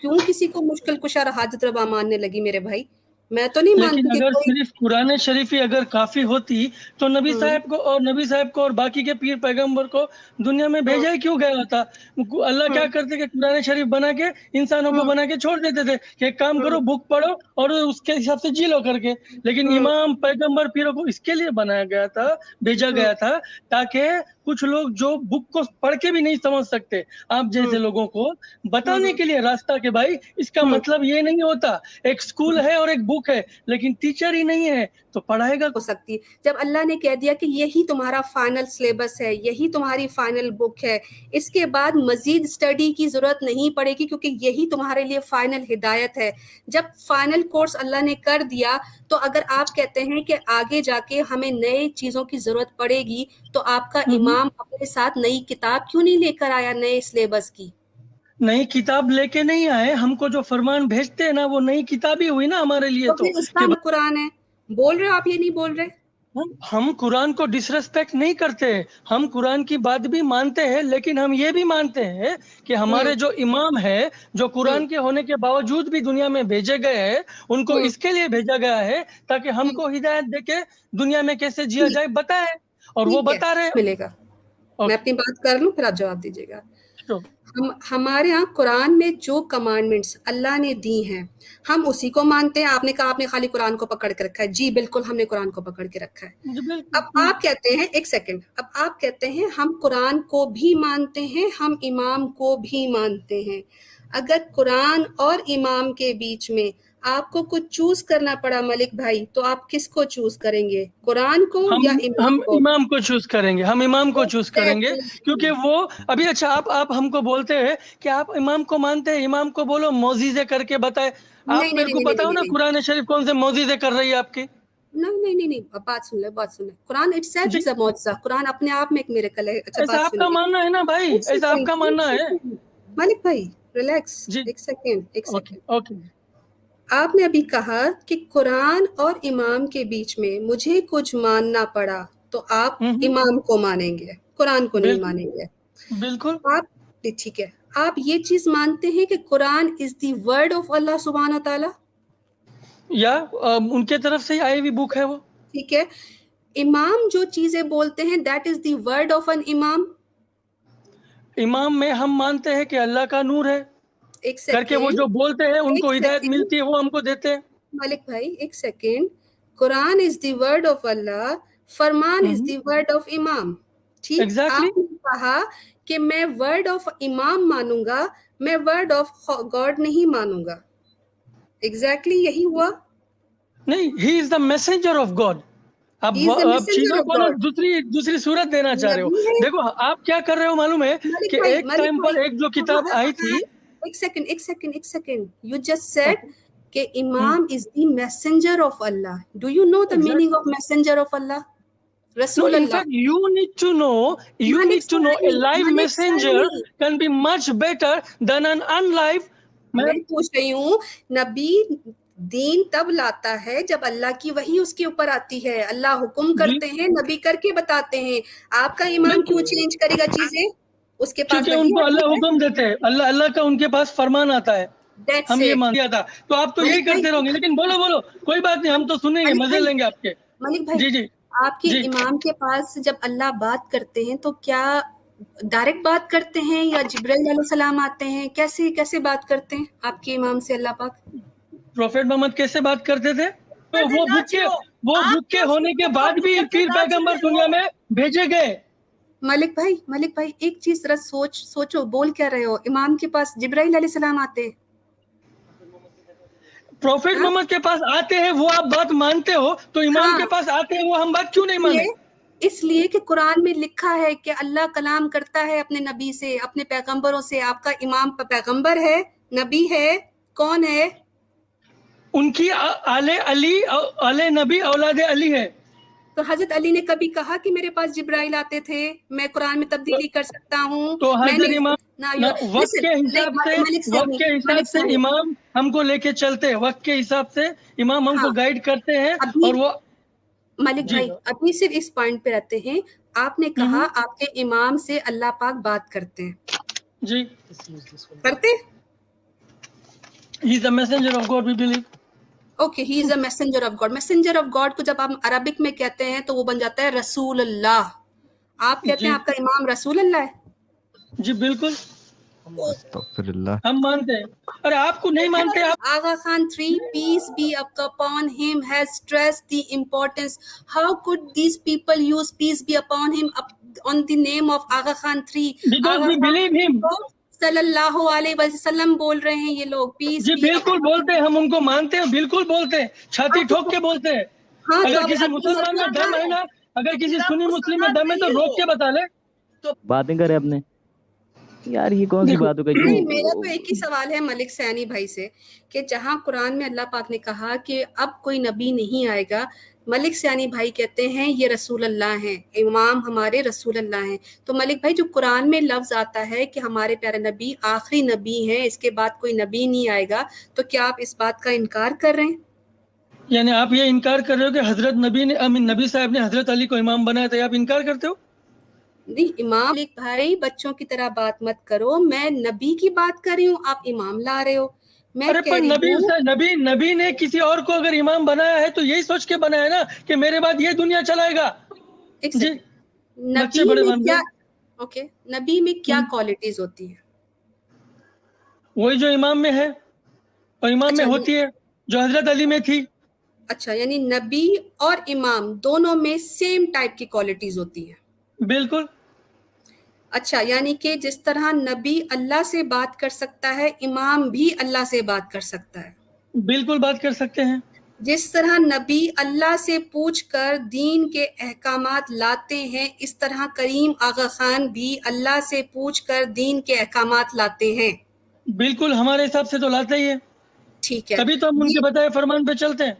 क्यों किसी को मुश्किल कुशा हाजत रवा मानने लगी मेरे भाई? मैं तो नहीं लेकिन अगर सिर्फ़ कुरान शरीफ ही अगर काफ़ी होती तो नबी हम्म। साहब को और नबी साहब को और बाकी के पीर पैगंबर को दुनिया में भेजा ही क्यों गया था अल्लाह क्या हाँ। करते कि कुरान शरीफ बना के इंसानों को हाँ। बना के छोड़ देते थे कि काम करो बुक हाँ। पढ़ो और उसके हिसाब से जी लो करके लेकिन इमाम पैगंबर पीरों को इसके लिए बनाया गया था भेजा गया था ताकि कुछ लोग जो बुक को पढ़ के भी नहीं समझ सकते आप जैसे। लोगों को बताने। के लिए रास्ता के भाई इसका। मतलब ये नहीं होता एक स्कूल है और एक बुक है लेकिन टीचर ही नहीं है तो पढ़ाएगा हो सकती जब अल्लाह ने कह दिया कि यही तुम्हारा फाइनल सिलेबस है यही तुम्हारी फाइनल बुक है इसके बाद मजीद स्टडी की ज़रूरत नहीं पड़ेगी क्योंकि यही तुम्हारे लिए फाइनल हिदायत है। जब फाइनल कोर्स अल्लाह ने कर दिया तो अगर आप कहते हैं कि आगे जाके हमें नए चीज़ों की ज़रूरत पड़ेगी तो आपका इमाम अपने साथ नई किताब क्यों नहीं लेकर आया नए सिलेबस की? नई किताब लेके नहीं आए हमको जो फरमान भेजते हैं ना वो नई किताब ही हुई ना हमारे लिए तो, तो। कुरान है। बोल रहे हो आप ये नहीं बोल रहे? हम कुरान को डिसरेस्पेक्ट नहीं करते। हम कुरान की बात भी मानते हैं लेकिन हम ये भी मानते हैं कि हमारे हम्म। जो इमाम है जो कुरान हम्म। के होने के बावजूद भी दुनिया में भेजे गए हैं उनको हम्म। इसके लिए भेजा गया है ताकि हमको हिदायत देके दुनिया में कैसे जिया जाए बताए। और वो बता रहे मिलेगा। और मैं अपनी बात कर लूँ फिर आप जवाब दीजिएगा। हम हमारे यहाँ कुरान में जो कमांडमेंट्स अल्लाह ने दी हैं हम उसी को मानते हैं। आपने कहा आपने खाली कुरान को पकड़ के रखा है। जी बिल्कुल हमने कुरान को पकड़ के रखा है। अब आप कहते हैं एक सेकंड अब आप कहते हैं हम कुरान को भी मानते हैं हम इमाम को भी मानते हैं। अगर कुरान और इमाम के बीच में आपको कुछ चूज़ करना पड़ा मलिक भाई तो आप किसको चूज़ करेंगे? कुरान को हम, या इमाम हम को? इमाम को चूज़ करेंगे हम इमाम को चूज़ करेंगे क्योंकि वो अभी अच्छा आप आप हमको बोलते हैं कि आप इमाम को मानते हैं इमाम को बोलो मोजीजे करके बताए। आप नहीं, मेरे को बताओ ना कुरान शरीफ कौन से मोजीजे कर रही है आपकी? नहीं नहीं नहीं नहीं बात सुन ले बात सुन ले। Quran itself is a मौजजा कुरान अपने आप में एक मिरेकल है। अच्छा बात आपका मानना है ना भाई? ऐसा आपका मानना है? मलिक भाई रिलैक्स एक सेकंड एक सेकंड ओके आपने अभी कहा कि कुरान और इमाम के बीच में मुझे कुछ मानना पड़ा तो आप हम्म, हम्म। इमाम को मानेंगे कुरान को नहीं मानेंगे। बिल्कुल। आप ठीक है। आप ये चीज़ मानते हैं कि Quran is the word of Allah सुबहान ताला या उनके तरफ़ से आई हुई बुक है वो? ठीक है। इमाम जो चीज़ें बोलते हैं that is the word of an imam imam में हम मानते हैं कि अल्लाह का नूर है। एक करके वो जो बोलते हैं उनको हिदायत मिलती है वो हमको देते हैं। मालिक भाई एक second Quran is the word of Allah Farman is the word of imam ठीक exactly. आपने कहा कि मैं वर्ड ऑफ़ इमाम मानूँगा मैं वर्ड ऑफ़ गॉड नहीं मानूँगा। एग्जैक्टली exactly यही हुआ। नहीं he is the messenger of God आप चीज़ों को ना दूसरी दूसरी सूरत देना चाह रहे हो। देखो आप क्या कर रहे हो मालूम है कि एक टाइम पर एक जो किताब आई थी एक सेकंड एक सेकंड एक सेकंड यू जस्ट सेड कि imam is the messenger of Allah do you know the meaning of messenger of Allah Rasul no, in fact, you need to know, you need to know a live messenger can be much better than an unlive. मैं पूछ रही हूँ नबी दीन तब लाता है जब अल्लाह की वही उसके ऊपर आती है। अल्लाह हुक्म करते हैं नबी करके बताते हैं। आपका ईमान क्यों चेंज करेगा चीज़ें? उसके पास उनको अल्लाह हुक्म देते हैं। अल्लाह अल्लाह का उनके पास फरमान आता है। That's हम it. ये मान दिया था तो आप तो यही करते रहोगे लेकिन बोलो बोलो कोई बात नहीं हम तो सुनेंगे मज़े लेंगे आपके। मलिक भाई जी जी। आपके जी. इमाम के पास जब अल्लाह बात करते हैं तो क्या डायरेक्ट बात करते हैं या जिब्राइल सलाम आते हैं? कैसे कैसे बात करते हैं आपके इमाम से अल्लाह पाक? प्रोफेट मोहम्मद कैसे बात करते थे? तो वो के वो बुक के होने के बाद भी फिर पैगंबर दुनिया में भेजे गए। मलिक भाई मलिक भाई एक चीज़ जरा सोच सोचो बोल क्या रहे हो? इमाम के पास जिब्राइल सलाम आते प्रोफेट हाँ? मोहम्मद के पास आते हैं वो आप बात मानते हो तो इमाम हाँ? के पास आते हैं वो हम बात क्यों नहीं माने? इसलिए कि कुरान में लिखा है कि अल्लाह कलाम करता है अपने नबी से अपने पैगंबरों से। आपका इमाम पैगंबर है नबी है कौन है? उनकी आले अली आले नबी औलाद अली है। तो हज़रत अली ने कभी कहा कि मेरे पास जिब्राइल आते थे? मैं कुरान में तब्दीली कर सकता हूँ। तो वक्त के हिसाब से वक्त के हिसाब से इमाम हमको लेके चलते हैं। वक्त के हिसाब से इमाम हमको गाइड हाँ। करते हैं और वो मलिक भाई अभी सिर्फ़ इस पॉइंट पे रहते हैं। आपने कहा हम्म। आपके इमाम से अल्लाह पाक बात करते हैं। जी। करते He is the messenger of God, we believe. Okay he is a messenger of God messenger of God को जब आप अरबिक में कहते हैं तो वो बन जाता है रसूल अल्लाह आप कहते हैं आपका इमाम रसूल अल्लाह है? जी बिल्कुल। हम मानते हैं। और आपको नहीं मानते आप Aga Khan three peace be upon him has stress the importance how could these people use peace be upon him on the name of Aga Khan three believe him सल्लल्लाहु अलैहि वसल्लम बोल रहे हैं ये लोग पीस जी बिल्कुल बोलते हैं हम उनको मानते हैं बिल्कुल बोलते हैं। छाती ठोक के बोलते हैं। हाँ, तो अगर किसी मुसलमान में दम है ना अगर किसी सुन्नी मुस्लिम में दम है तो रोक के बता ले। तो बातें करे अपने। यार ये कौन सी बात हो गई मेरा तो एक ही सवाल है मलिक सैनी भाई से कि जहाँ कुरान में अल्लाह पाक ने कहा कि अब कोई नबी नहीं आएगा मलिक सैनी भाई कहते हैं ये रसूल अल्लाह हैं इमाम हमारे रसूल अल्लाह हैं। तो मलिक भाई जो कुरान में लफ्ज आता है कि हमारे प्यारे नबी आखिरी नबी हैं इसके बाद कोई नबी नहीं आएगा तो क्या आप इस बात का इनकार कर रहे हैं? यानी आप ये इनकार कर रहे हो कि हज़रत नबी ने अमीन नबी साहब ने हज़रत अली को इमाम बनाया था आप इनकार करते हो? नहीं इमाम मलिक भाई बच्चों की तरह बात मत करो मैं नबी की बात कर रही हूँ आप इमाम ला रहे हो। मैं अरे पर नबी नबी नबी ने किसी और को अगर इमाम बनाया है तो यही सोच के बनाया ना कि मेरे बाद ये दुनिया चलाएगा। नबी में क्या। ओके नबी में क्या हम्म। क्वालिटीज होती है? वही जो इमाम में है और इमाम अच्छा, में होती है जो हज़रत अली में थी। अच्छा यानी नबी और इमाम दोनों में सेम टाइप की क्वालिटीज होती है। बिल्कुल। अच्छा यानी कि जिस तरह नबी अल्लाह से बात कर सकता है इमाम भी अल्लाह से बात कर सकता है। बिल्कुल बात कर सकते हैं। जिस तरह नबी अल्लाह से पूछकर दीन के अहकाम लाते हैं इस तरह करीम आगा खान भी अल्लाह से पूछकर दीन के अहकाम लाते हैं। बिल्कुल हमारे हिसाब से तो लाते ही है। ठीक है। तभी तो हम उनके बताए फरमान पे चलते हैं।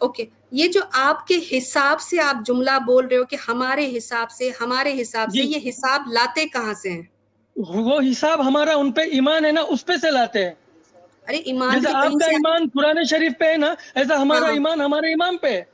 ओके ये जो आपके हिसाब से आप जुमला बोल रहे हो कि हमारे हिसाब से हमारे हिसाब से ये हिसाब लाते कहाँ से हैं? वो हिसाब हमारा उनपे ईमान है ना उस पे से लाते हैं। अरे ईमान आपका ईमान कुरान शरीफ पे है ना ऐसा हमारा हाँ। ईमान हमारे ईमान पे है।